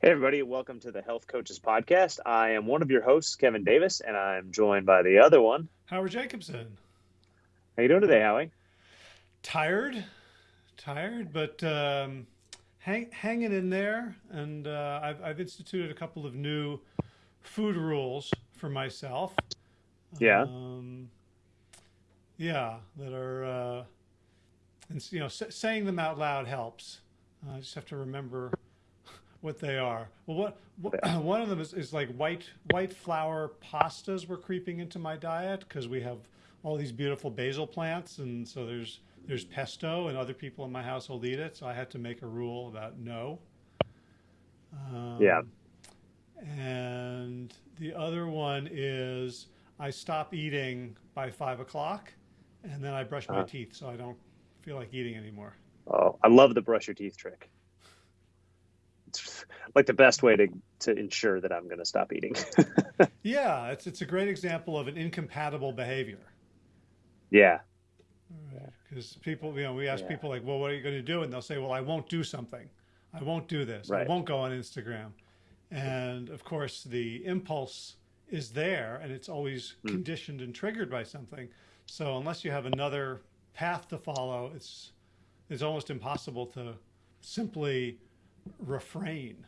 Hey, everybody, welcome to the Health Coaches Podcast. I am one of your hosts, Kevin Davis, and I'm joined by the other one, Howard Jacobson. How you doing today, Howie? Tired, tired, but um, hang, hanging in there. And uh, I've, I've instituted a couple of new food rules for myself. Yeah. Um, yeah, that are, uh, and you know, saying them out loud helps. Uh, I just have to remember what they are. Well, what, what one of them is, is like white white flour pastas were creeping into my diet because we have all these beautiful basil plants, and so there's there's pesto, and other people in my household eat it. So I had to make a rule about no. Um, yeah. And the other one is I stop eating by five o'clock, and then I brush my uh-huh. teeth so I don't feel like eating anymore. Oh, I love the brush your teeth trick like the best way to to ensure that I'm going to stop eating. yeah, it's it's a great example of an incompatible behavior. Yeah. Because people, you know, we ask yeah. people like, "Well, what are you going to do?" And they'll say, "Well, I won't do something. I won't do this. Right. I won't go on Instagram." And of course, the impulse is there, and it's always mm. conditioned and triggered by something. So unless you have another path to follow, it's it's almost impossible to simply refrain.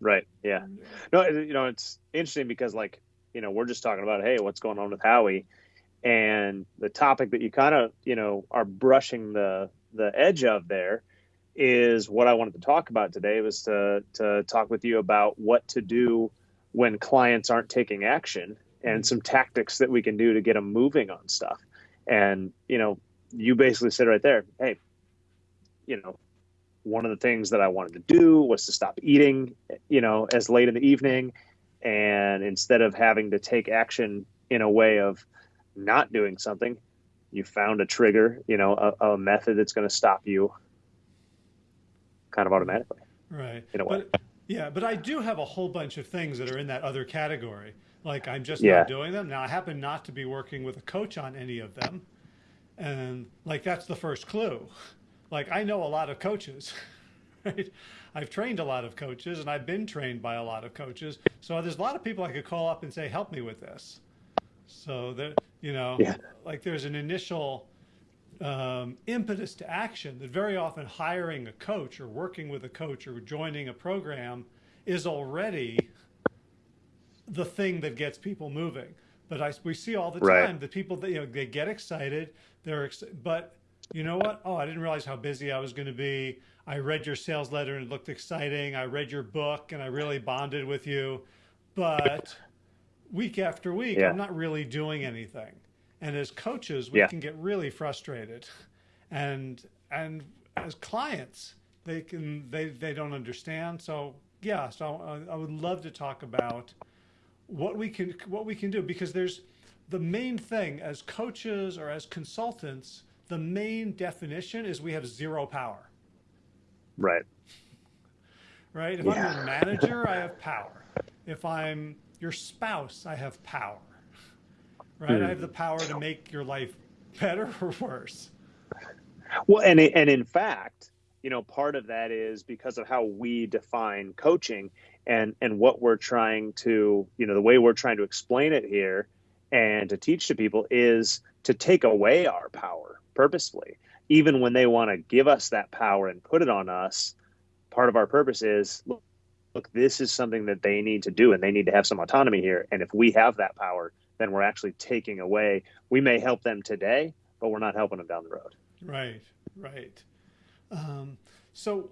Right. Yeah. No, you know, it's interesting because like, you know, we're just talking about, Hey, what's going on with Howie and the topic that you kind of, you know, are brushing the, the edge of there is what I wanted to talk about today was to, to talk with you about what to do when clients aren't taking action and mm-hmm. some tactics that we can do to get them moving on stuff. And, you know, you basically said right there, Hey, you know, one of the things that I wanted to do was to stop eating, you know, as late in the evening. And instead of having to take action in a way of not doing something, you found a trigger, you know, a, a method that's going to stop you kind of automatically. Right. In a way. But, yeah, but I do have a whole bunch of things that are in that other category. Like I'm just yeah. not doing them. Now I happen not to be working with a coach on any of them. And like that's the first clue like I know a lot of coaches, right? I've trained a lot of coaches and I've been trained by a lot of coaches. So there's a lot of people I could call up and say, help me with this. So that, you know, yeah. like there's an initial um, impetus to action that very often hiring a coach or working with a coach or joining a program is already the thing that gets people moving. But I, we see all the time right. that people, that, you know, they get excited, they're, ex but you know what? Oh, I didn't realize how busy I was going to be. I read your sales letter and it looked exciting. I read your book and I really bonded with you. But week after week, yeah. I'm not really doing anything. And as coaches, we yeah. can get really frustrated. And and as clients, they can they they don't understand. So yeah, so I, I would love to talk about what we can what we can do because there's the main thing as coaches or as consultants the main definition is we have zero power. Right. Right? If yeah. I'm your manager, I have power. If I'm your spouse, I have power. Right? Mm. I have the power to make your life better or worse. Well, and and in fact, you know, part of that is because of how we define coaching and and what we're trying to, you know, the way we're trying to explain it here and to teach to people is to take away our power purposefully. Even when they want to give us that power and put it on us, part of our purpose is look, look, this is something that they need to do and they need to have some autonomy here. And if we have that power, then we're actually taking away. We may help them today, but we're not helping them down the road. Right, right. Um, so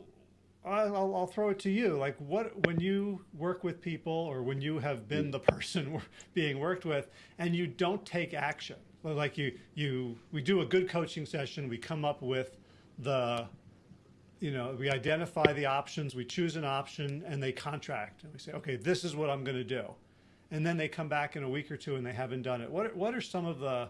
I'll, I'll, throw it to you. Like, what when you work with people, or when you have been the person being worked with, and you don't take action, like you you we do a good coaching session. We come up with the you know we identify the options we choose an option and they contract. And we say okay this is what i'm going to do. And then they come back in a week or two and they haven't done it. What what are some of the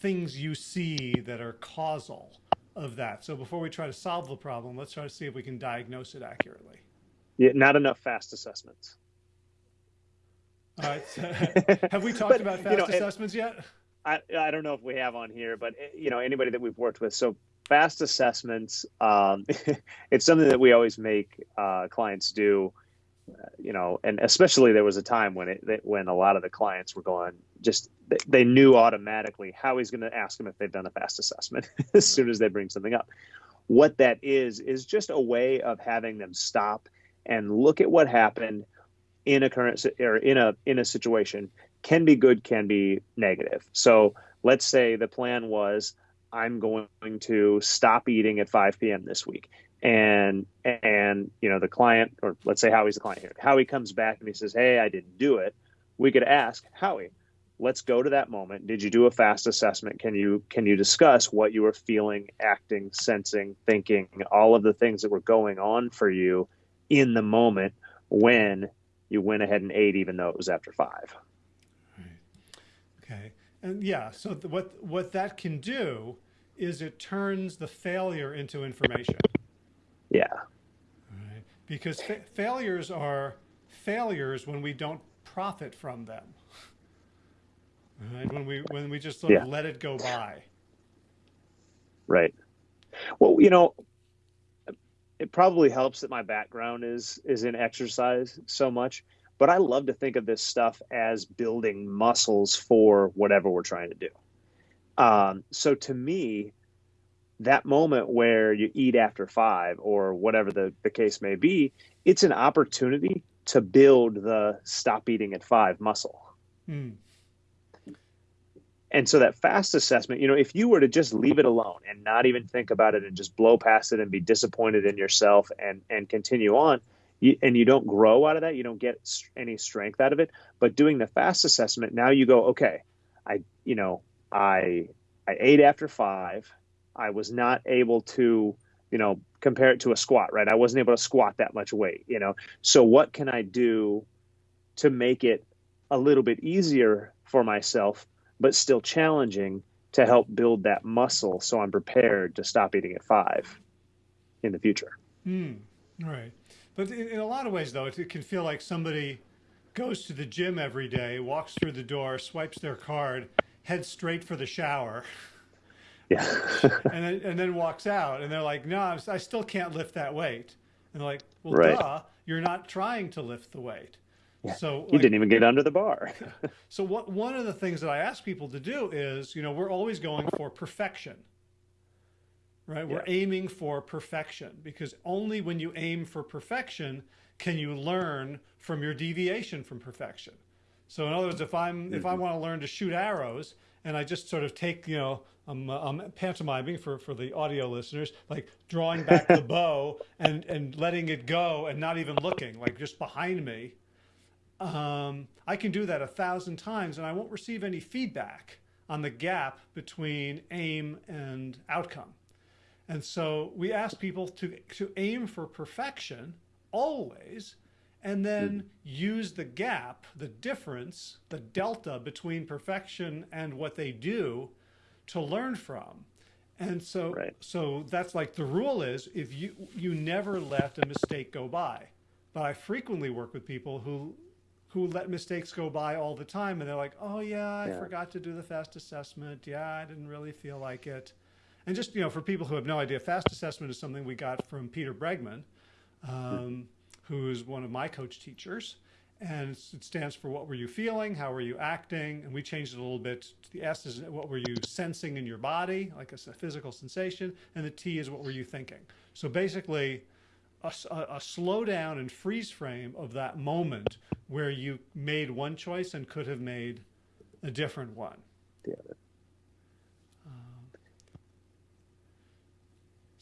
things you see that are causal of that? So before we try to solve the problem let's try to see if we can diagnose it accurately. Yeah not enough fast assessments. All right have we talked but, about fast you know, assessments yet I, I don't know if we have on here, but eh, you know anybody that we've worked with. So fast assessments, um, it's something that we always make uh, clients do, you know, and especially there was a time when it when a lot of the clients were going just they knew automatically Howie's going to ask them if they've done a fast assessment as soon as they bring something up. What that is is just a way of having them stop and look at what happened in a current or in a in a situation can be good can be negative. So let's say the plan was i'm going to stop eating at 5 p.m this week. And and you know the client or let's say howie's the client here. Howie comes back and he says hey i didn't do it. We could ask howie let's go to that moment. Did you do a fast assessment? Can you can you discuss what you were feeling acting sensing thinking all of the things that were going on for you in the moment when you went ahead and ate even though it was after five and yeah so what what that can do is it turns the failure into information yeah. Right. Because fa failures are failures when we don't profit from them. Right. When we when we just sort yeah. of let it go by. Right. Well, you know, it probably helps that my background is is in exercise so much, but I love to think of this stuff as building muscles for whatever we're trying to do. Um, so to me, that moment where you eat after five or whatever the, the case may be, it's an opportunity to build the stop eating at five muscle. Mm. And so that fast assessment, you know, if you were to just leave it alone and not even think about it and just blow past it and be disappointed in yourself and and continue on, and you don't grow out of that, you don't get any strength out of it. But doing the fast assessment, now you go, okay, I, you know, I I ate after five. I was not able to, you know, compare it to a squat, right? I wasn't able to squat that much weight, you know. So what can I do to make it a little bit easier for myself, but still challenging to help build that muscle so I'm prepared to stop eating at five in the future. Mm, right. But in a lot of ways, though, it can feel like somebody goes to the gym every day, walks through the door, swipes their card, heads straight for the shower. Yeah. and then and then walks out, and they're like, "No, I still can't lift that weight." And they're like, "Well, right. duh, you're not trying to lift the weight." Yeah. So like, you didn't even get under the bar. so what? One of the things that I ask people to do is, you know, we're always going for perfection, right? We're aiming for perfection because only when you aim for perfection can you learn from your deviation from perfection. So in other words, if I'm mm -hmm. if I mm-hmm. want to learn to shoot arrows and I just sort of take, you know, I'm, uh, I'm pantomiming for, for the audio listeners, like drawing back the bow and, and letting it go and not even looking, like just behind me. Um, I can do that a thousand times and I won't receive any feedback on the gap between aim and outcome. And so we ask people to, to aim for perfection always, and then use the gap, the difference, the delta between perfection and what they do to learn from. And so, right. so that's like the rule is if you, you never let a mistake go by. But I frequently work with people who, who let mistakes go by all the time. And they're like, oh yeah, I yeah. forgot to do the fast assessment. Yeah, I didn't really feel like it. And just, you know, for people who have no idea, fast assessment is something we got from Peter Bregman, um, who's one of my coach teachers and it stands for what were you feeling, how were you acting, and we changed it a little bit. The S is what were you sensing in your body, like a, physical sensation, and the T is what were you thinking. So basically, a, a, a slow down and freeze frame of that moment where you made one choice and could have made a different one.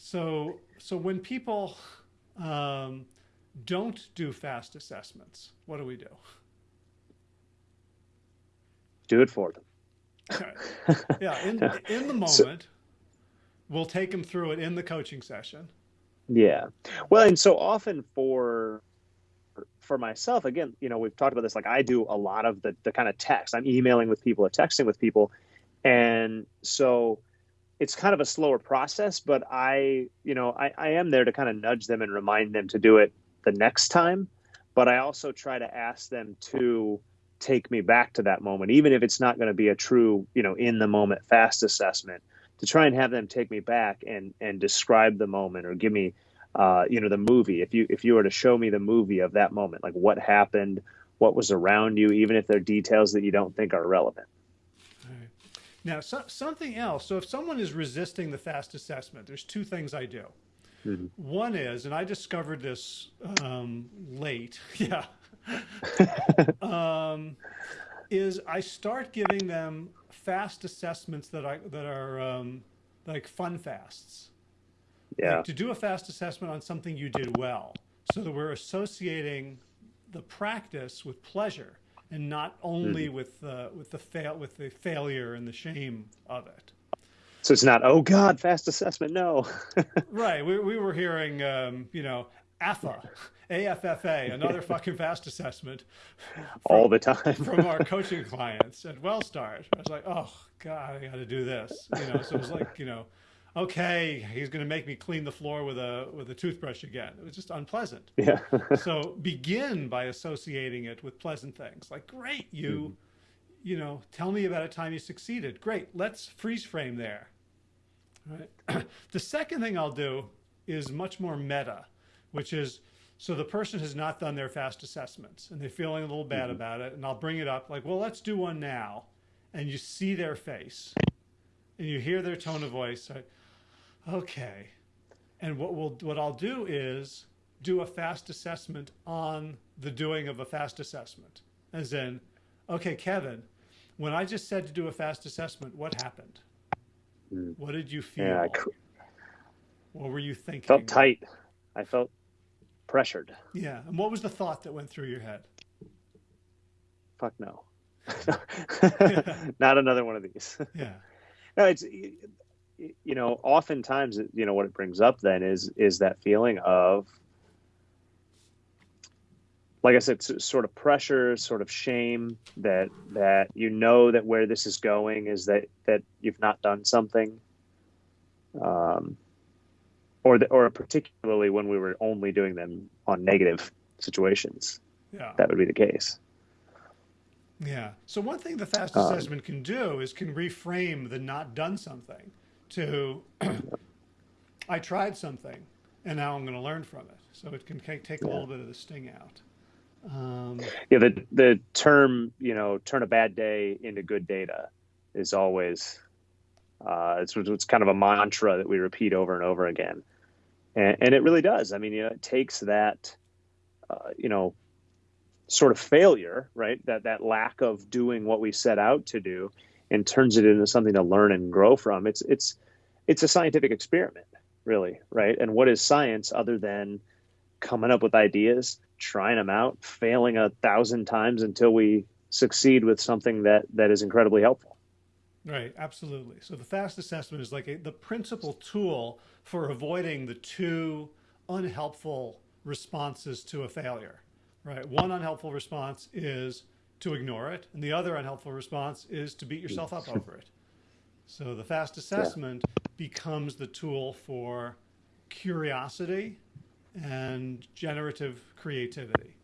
So, so when people um, don't do fast assessments, what do we do? Do it for them. Okay. Yeah, in, in the moment, so, we'll take them through it in the coaching session. Yeah. Well, and so often for for myself, again, you know, we've talked about this. Like I do a lot of the the kind of text. I'm emailing with people or texting with people, and so it's kind of a slower process. But I, you know, I, I am there to kind of nudge them and remind them to do it the next time, but I also try to ask them to take me back to that moment, even if it's not going to be a true, you know, in the moment fast assessment, to try and have them take me back and and describe the moment or give me uh, you know, the movie. If you if you were to show me the movie of that moment, like what happened, what was around you, even if there are details that you don't think are relevant. Now, so, something else. So, if someone is resisting the fast assessment, there's two things I do. Mm-hmm. One is, and I discovered this um, late. Yeah. um, is I start giving them fast assessments that I that are um, like fun fasts. Yeah. Like to do a fast assessment on something you did well, so that we're associating the practice with pleasure and not only mm. with uh, with the fail with the failure and the shame of it. So it's not oh God, fast assessment. No. right. We we were hearing um, you know AFA, AFFA, another fucking fast assessment. From, All the time. from our coaching clients at WellStart. I was like, oh God, I got to do this. You know, so it was like, you know, okay, he's going to make me clean the floor with a with a toothbrush again. It was just unpleasant. Yeah. so begin by associating it with pleasant things. Like, great, you, mm-hmm. you know, tell me about a time you succeeded. Great, let's freeze frame there. Right. the second thing I'll do is much more meta which is so the person has not done their fast assessments and they're feeling a little bad mm-hmm. about it. And I'll bring it up like, well, let's do one now. And you see their face and you hear their tone of voice. Like, okay. And what we'll, what I'll do is do a fast assessment on the doing of a fast assessment. As in, okay, Kevin, when I just said to do a fast assessment, what happened? Mm. What did you feel? Yeah, what were you thinking? Felt tight. I felt pressured. Yeah. And what was the thought that went through your head? Fuck no. Not another one of these. Yeah. No, it's you know, oftentimes you know what it brings up then is is that feeling of like I said, sort of pressure, sort of shame that that you know that where this is going is that that you've not done something. Um, or the, or particularly when we were only doing them on negative situations. Yeah. That would be the case. Yeah. So one thing the fast um, assessment can do is can reframe the not done something to I tried something and now I'm going to learn from it. So it can take, take a little bit of the sting out. Um, yeah, the the term you know turn a bad day into good data is always uh, it's it's kind of a mantra that we repeat over and over again and, and it really does. I mean, you know, it takes that, uh, you know, sort of failure, right? That that lack of doing what we set out to do, and turns it into something to learn and grow from. It's it's it's a scientific experiment, really, right? And what is science other than coming up with ideas, trying them out, failing a thousand times until we succeed with something that that is incredibly helpful. Right, absolutely. So the FAST assessment is like a, the principal tool for avoiding the two unhelpful responses to a failure. Right, one unhelpful response is to ignore it, and the other unhelpful response is to beat yourself up over it. So the FAST assessment becomes the tool for curiosity and generative creativity.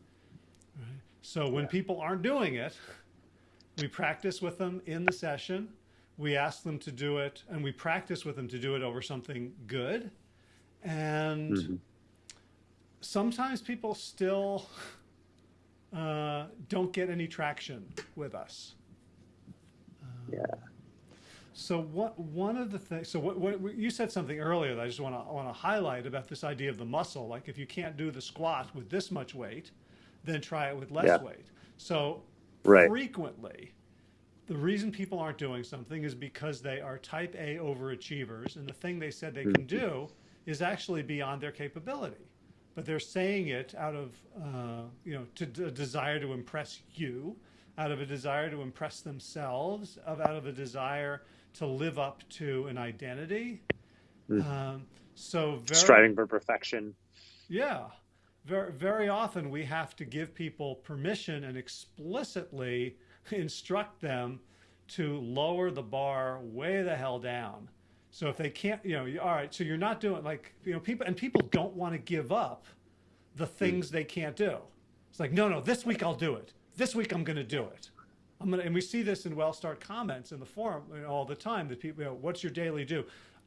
Right? So when yeah. people aren't doing it, we practice with them in the session we ask them to do it and we practice with them to do it over something good. And mm-hmm. sometimes people still uh, don't get any traction with us. yeah. So what one of the things so what, what, you said something earlier that I just want to want to highlight about this idea of the muscle like if you can't do the squat with this much weight then try it with less yeah. weight. So right. frequently the reason people aren't doing something is because they are type A overachievers, and the thing they said they can do is actually beyond their capability. But they're saying it out of, uh, you know, to a desire to impress you, out of a desire to impress themselves, of out of a desire to live up to an identity. Mm. Um, so very, striving for perfection. Yeah, very very often we have to give people permission and explicitly instruct them to lower the bar way the hell down. So if they can't, you know, all right, so you're not doing like, you know, people, and people don't want to give up the things they can't do. It's like, no, no, this week I'll do it. This week I'm going to do it. I'm gonna, and we see this in WellStart comments in the forum you know, all the time that people, you know, what's your daily do?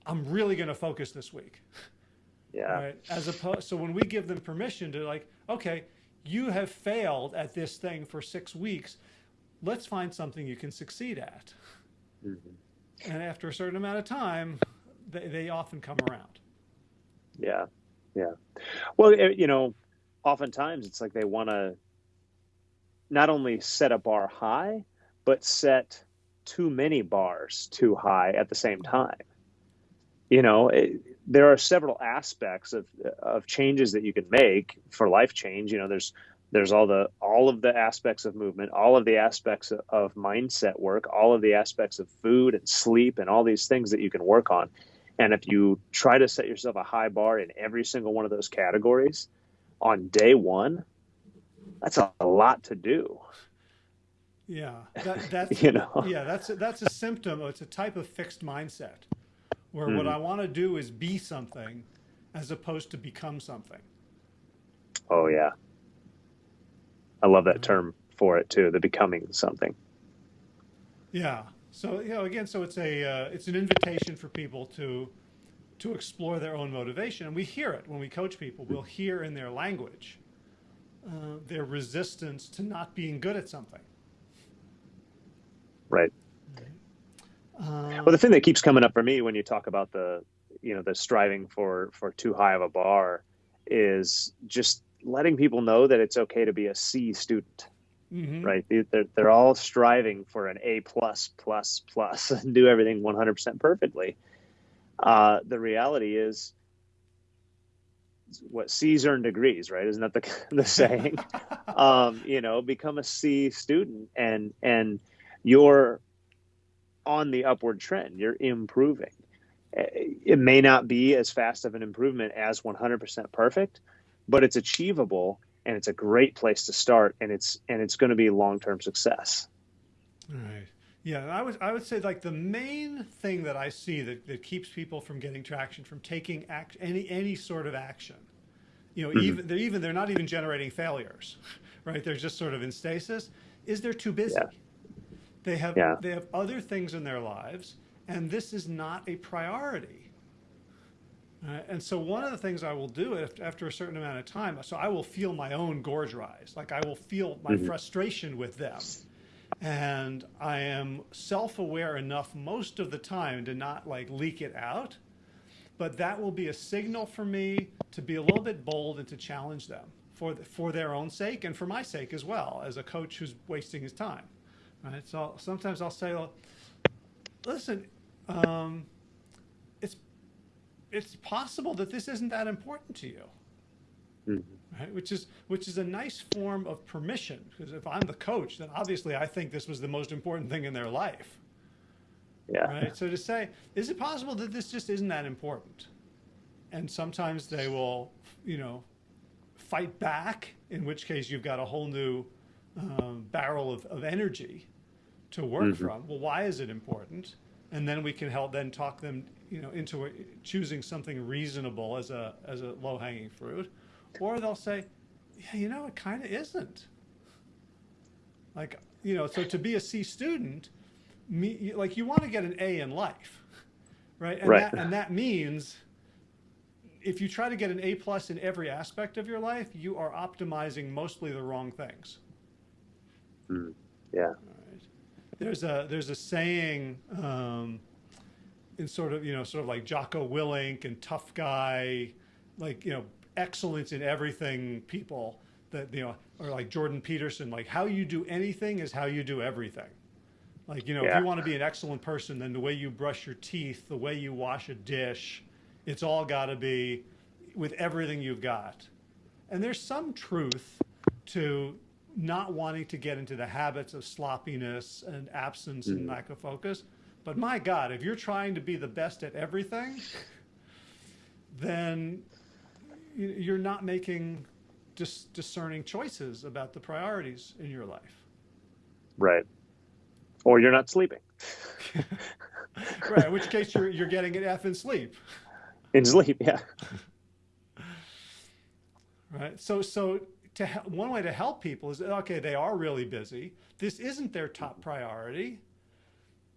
I'm really going to focus this week. Yeah. Right. As opposed, so when we give them permission to like, okay, you have failed at this thing for six weeks. Let's find something you can succeed at. Mm-hmm. And after a certain amount of time, they, they often come around. Yeah. Yeah. Well, eh, you know, oftentimes it's like they want to not only set a bar high, but set too many bars too high at the same time. You know, it, there are several aspects of of changes that you can make for life change. You know, there's there's all the all of the aspects of movement, all of the aspects of, of mindset work, all of the aspects of food and sleep, and all these things that you can work on. And if you try to set yourself a high bar in every single one of those categories on day one, that's a, lot to do. Yeah, that, that's you know, yeah, that's a, that's a symptom. It's a type of fixed mindset, where mm. what I want to do is be something, as opposed to become something. Oh yeah, I love that term for it too. The becoming something. Yeah. So you know, again, so it's a uh, it's an invitation for people to to explore their own motivation, and we hear it when we coach people. We'll hear in their language uh, their resistance to not being good at something. Right. Um, well, the thing that keeps coming up for me when you talk about the, you know, the striving for for too high of a bar, is just letting people know that it's okay to be a C student. Mm-hmm. Right? They're, they're all striving for an A plus plus plus and do everything 100% perfectly. Uh, the reality is, what C's earn degrees, right? Isn't that the the saying? um, you know, become a C student and and you're on the upward trend. You're improving. It may not be as fast of an improvement as 100% perfect, but it's achievable and it's a great place to start and it's and it's going to be long-term success. All right. Yeah, I would I would say like the main thing that I see that, that keeps people from getting traction from taking act any any sort of action. You know, mm-hmm. even they're even they're not even generating failures, right? They're just sort of in stasis. Is they're too busy. Yeah. They have yeah. they have other things in their lives, and this is not a priority. Uh, and so one of the things I will do after a certain amount of time, so I will feel my own gorge rise, like I will feel my mm-hmm. frustration with them. And I am self-aware enough most of the time to not like leak it out, but that will be a signal for me to be a little bit bold and to challenge them for the, for their own sake and for my sake as well as a coach who's wasting his time. Right. So sometimes I'll say, well, listen, um, it's possible that this isn't that important to you. Mm-hmm. Right? Which is which is a nice form of permission because if I'm the coach, then obviously I think this was the most important thing in their life. Yeah. Right. So to say, is it possible that this just isn't that important? And sometimes they will, you know, fight back. In which case, you've got a whole new um, barrel of, of energy to work mm-hmm. from. Well, why is it important? And then we can help then talk them, you know, into choosing something reasonable as a as a low hanging fruit, or they'll say, yeah, you know, it kind of isn't. Like, you know, so to be a C student, me, like you want to get an A in life, right? And right. That, and that means if you try to get an A plus in every aspect of your life, you are optimizing mostly the wrong things. Mm, yeah. There's a there's a saying um, in sort of you know sort of like Jocko Willink and tough guy, like you know excellence in everything people that you know or like Jordan Peterson, like how you do anything is how you do everything. Like you know yeah. if you want to be an excellent person, then the way you brush your teeth, the way you wash a dish, it's all got to be with everything you've got. And there's some truth to not wanting to get into the habits of sloppiness and absence mm-hmm. and lack of focus. But my God, if you're trying to be the best at everything, then you're not making dis- discerning choices about the priorities in your life. Right. Or you're not sleeping. right. In which case you're, you're getting an F in sleep. In sleep, yeah. Right. So, so to one way to help people is okay, they are really busy. This isn't their top priority,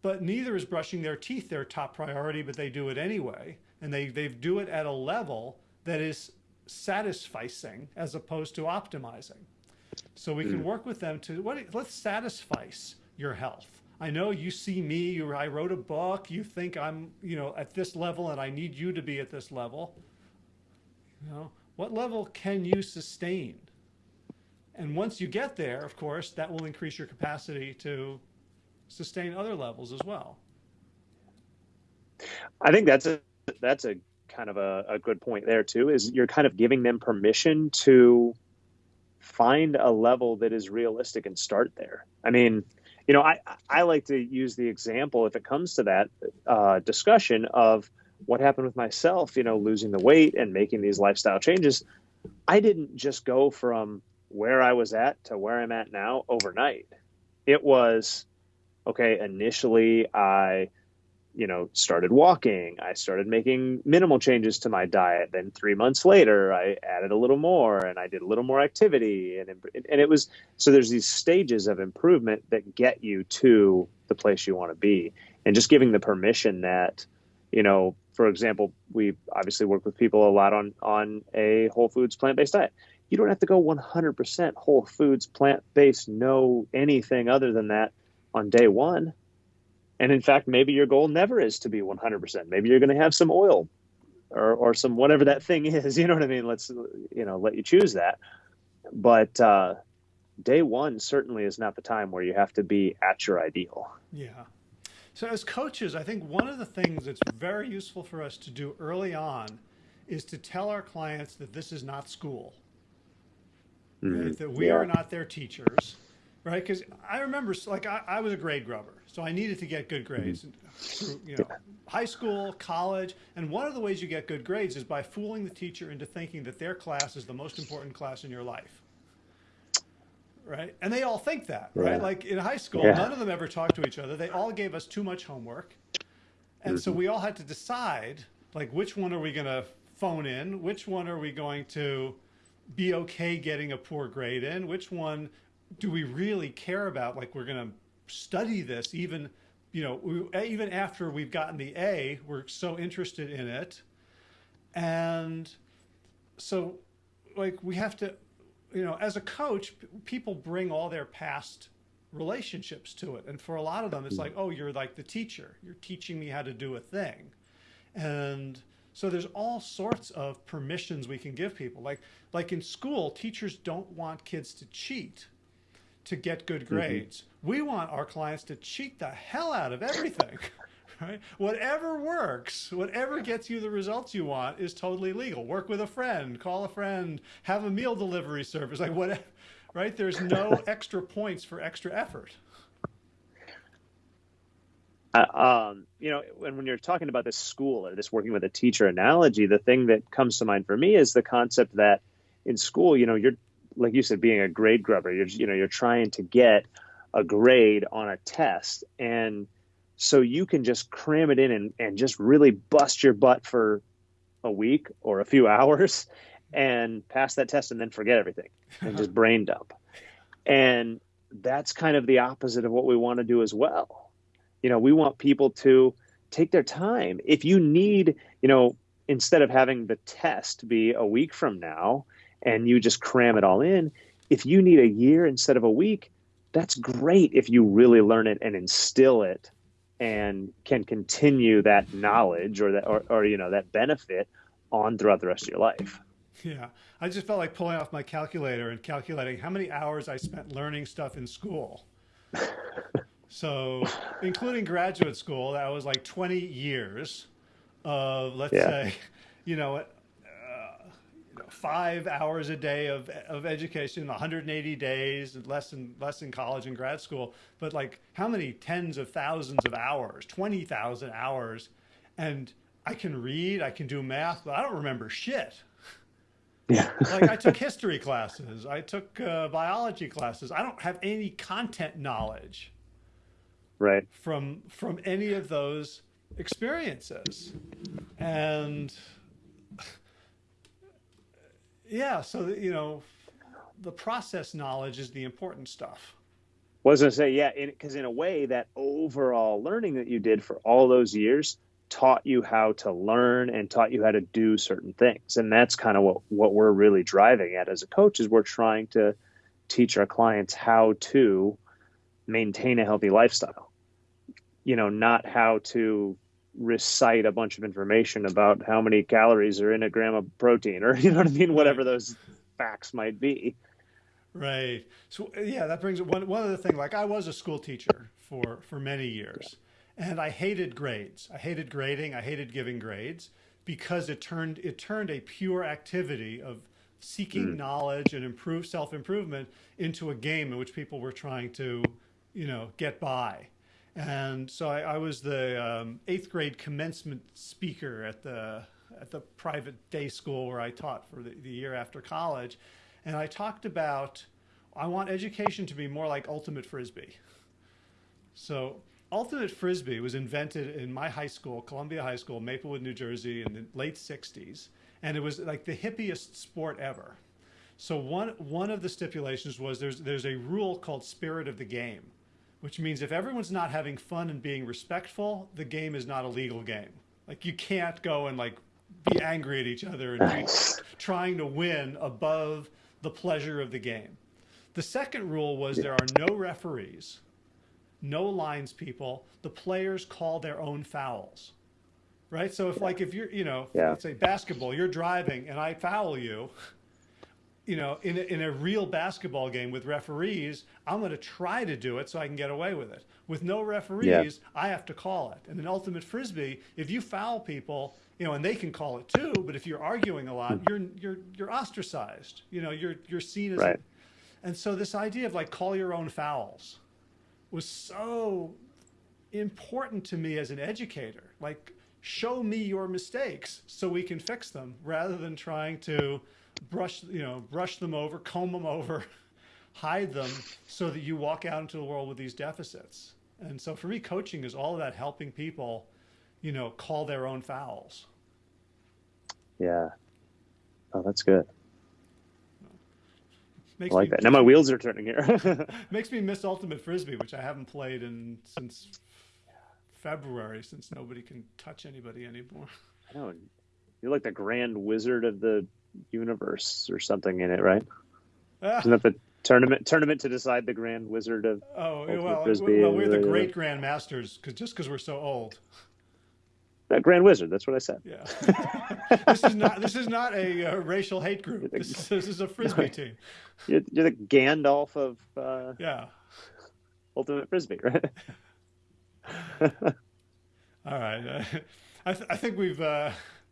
but neither is brushing their teeth their top priority, but they do it anyway. And they, they do it at a level that is satisficing as opposed to optimizing. So we can mm. work with them to what let's satisfy your health. I know you see me, or I wrote a book, you think I'm, you know, at this level and I need you to be at this level. You know, what level can you sustain? And once you get there, of course, that will increase your capacity to sustain other levels as well. I think that's a that's a kind of a, a good point there too. Is you're kind of giving them permission to find a level that is realistic and start there. I mean, you know, I I like to use the example if it comes to that uh, discussion of what happened with myself. You know, losing the weight and making these lifestyle changes. I didn't just go from where I was at to where I'm at now overnight. It was okay. Initially, I you know, started walking. I started making minimal changes to my diet. Then three months later, I added a little more and I did a little more activity. And, and it was so there's these stages of improvement that get you to the place you want to be. And just giving the permission that, you know, for example, we obviously work with people a lot on, on a whole foods plant based diet. You don't have to go 100% whole foods plant based, no anything other than that on day one and in fact, maybe your goal never is to be 100%. Maybe you're going to have some oil or, or some whatever that thing is. You know what I mean? Let's, you know, let you choose that. But uh, day one certainly is not the time where you have to be at your ideal. Yeah. So, as coaches, I think one of the things that's very useful for us to do early on is to tell our clients that this is not school, mm-hmm. that we yeah. are not their teachers, right? Because I remember, like, I, I was a grade grubber so I needed to get good grades through, you know, high school, college. And one of the ways you get good grades is by fooling the teacher into thinking that their class is the most important class in your life. Right. And they all think that, right? right? Like in high school, yeah. none of them ever talked to each other. They all gave us too much homework. And mm-hmm. so we all had to decide, like, which one are we going to phone in? Which one are we going to be okay getting a poor grade in? Which one do we really care about? Like, we're going to study this even you know we, eh, even after we've gotten the A we're so interested in it. And so like we have to you know as a coach people bring all their past relationships to it. And for a lot of them it's like oh you're like the teacher. You're teaching me how to do a thing. And so there's all sorts of permissions we can give people. Like like in school teachers don't want kids to cheat to get good mm-hmm. grades. Mm-hmm. We want our clients to cheat the hell out of everything. Right? Whatever works, whatever gets you the results you want is totally legal. Work with a friend, call a friend, have a meal delivery service, like whatever, right? There's no extra points for extra effort. Uh, um, you know, when, when you're talking about this school or this working with a teacher analogy, the thing that comes to mind for me is the concept that in school, you know, you're like you said, being a grade grubber, you're you know you're trying to get a grade on a test, and so you can just cram it in and, and just really bust your butt for a week or a few hours and pass that test and then forget everything and just brain dump. And that's kind of the opposite of what we want to do as well. You know, we want people to take their time. If you need, you know, instead of having the test be a week from now, and you just cram it all in. If you need a year instead of a week, that's great if you really learn it and instill it and can continue that knowledge or that or, or you know that benefit on throughout the rest of your life. Yeah. I just felt like pulling off my calculator and calculating how many hours I spent learning stuff in school. so, including graduate school, that was like 20 years of, let's yeah. say, you know, five hours a day of, of education, 180 days, less than less than college and grad school, but like how many tens of thousands of hours, 20,000 hours, and I can read, I can do math, but I don't remember shit. Yeah. like I took history classes, I took uh, biology classes. I don't have any content knowledge. Right. From from any of those experiences, and yeah, so you know, the process knowledge is the important stuff. Was going to say, yeah, because in, in, a way, that overall learning that you did for all those years, taught you how to learn and taught you how to do certain things. And that's kind of what, what we're really driving at as a coach is we're trying to teach our clients how to maintain a healthy lifestyle. You know, not how to recite a bunch of information about how many calories are in a gram of protein or you know what I mean, whatever those facts might be. Right. So yeah, that brings one one other thing. Like I was a school teacher for for many years, and I hated grades. I hated grading. I hated giving grades because it turned it turned a pure activity of seeking mm. knowledge and improve self improvement into a game in which people were trying to, you know, get by. And so I, I was the um, eighth grade commencement speaker at the at the private day school where I taught for the, the year after college, and I talked about I want education to be more like ultimate frisbee. So Ultimate Frisbee was invented in my high school, Columbia High School, Maplewood, New Jersey, in the late 60s. And it was like the hippiest sport ever. So one, one of the stipulations was there's, there's a rule called spirit of the game, which means if everyone's not having fun and being respectful, the game is not a legal game. Like you can't go and like be angry at each other and be trying to win above the pleasure of the game. The second rule was there are no referees no lines people. The players call their own fouls, right? So if yeah. like if you're, you know, yeah. let's say basketball, you're driving and I foul you, you know, in a, in a real basketball game with referees, I'm going to try to do it so I can get away with it. With no referees, yeah. I have to call it. And in ultimate frisbee, if you foul people, you know, and they can call it too, but if you're arguing a lot, you're you're you're ostracized. You know, you're you're seen as. Right. and so this idea of like call your own fouls, was so important to me as an educator. Like, show me your mistakes so we can fix them rather than trying to brush, you know, brush them over, comb them over, hide them so that you walk out into the world with these deficits. And so for me, coaching is all about helping people, you know, call their own fouls. Yeah. Oh, that's good. Makes I like me, that. Now my wheels are turning here. makes me miss Ultimate Frisbee, which I haven't played in since February, since nobody can touch anybody anymore. I know. You're like the Grand Wizard of the universe or something in it, right? Ah. Isn't that the tournament tournament to decide the Grand Wizard of Oh, Ultimate well, Frisbee well, we're the great Grand Masters cause, just because we're so old. Uh, Grand Wizard. That's what I said. Yeah. this is not. This is not a uh, racial hate group. This, this, is a frisbee team. You're, you're the Gandalf of. Uh, yeah. Ultimate frisbee, right? All right. Uh, I, th- I think we've.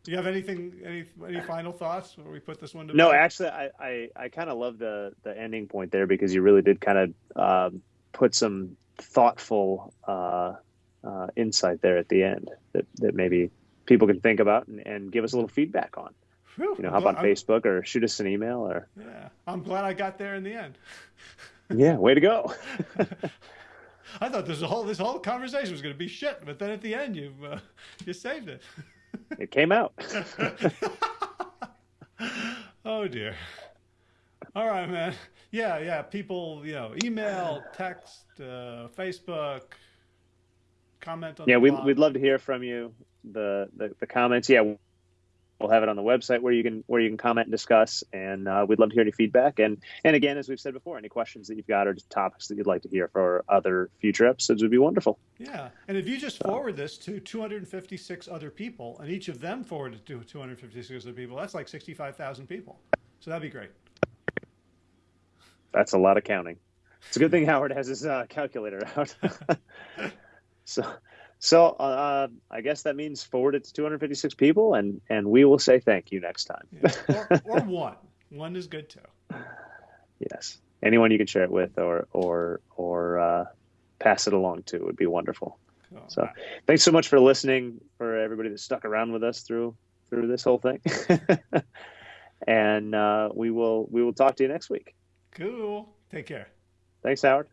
Do you have anything? Any any final thoughts before we put this one to? No, bed? actually, I I, I kind of love the the ending point there because you really did kind of um, put some thoughtful uh, uh, insight there at the end that, that maybe people can think about and, and give us a little feedback on. Whew, you know, hop on I'm, Facebook or shoot us an email or. Yeah, I'm glad I got there in the end. yeah, way to go. I thought this whole this whole conversation was going to be shit, but then at the end you uh, you saved it. it came out. oh dear. All right, man. Yeah, yeah. People, you know, email, text, uh, Facebook, comment on yeah we, we'd love to hear from you the, the, the comments yeah we'll have it on the website where you can where you can comment and discuss and uh, we'd love to hear any feedback. And and again as we've said before any questions that you've got or topics that you'd like to hear for other future episodes would be wonderful. Yeah. And if you just forward this to 256 other people and each of them forward it to 256 other people that's like 65000 people. So that'd be great. That's a lot of counting. It's a good thing howard has his uh, calculator out. So, so uh, I guess that means forward it to 256 people, and and we will say thank you next time. Yeah. Or, or one. One is good too. Yes, anyone you can share it with, or or or uh, pass it along to would be wonderful. Oh, so, wow. thanks so much for listening. For everybody that stuck around with us through through this whole thing, and uh, we will we will talk to you next week. Cool. Take care. Thanks, Howard.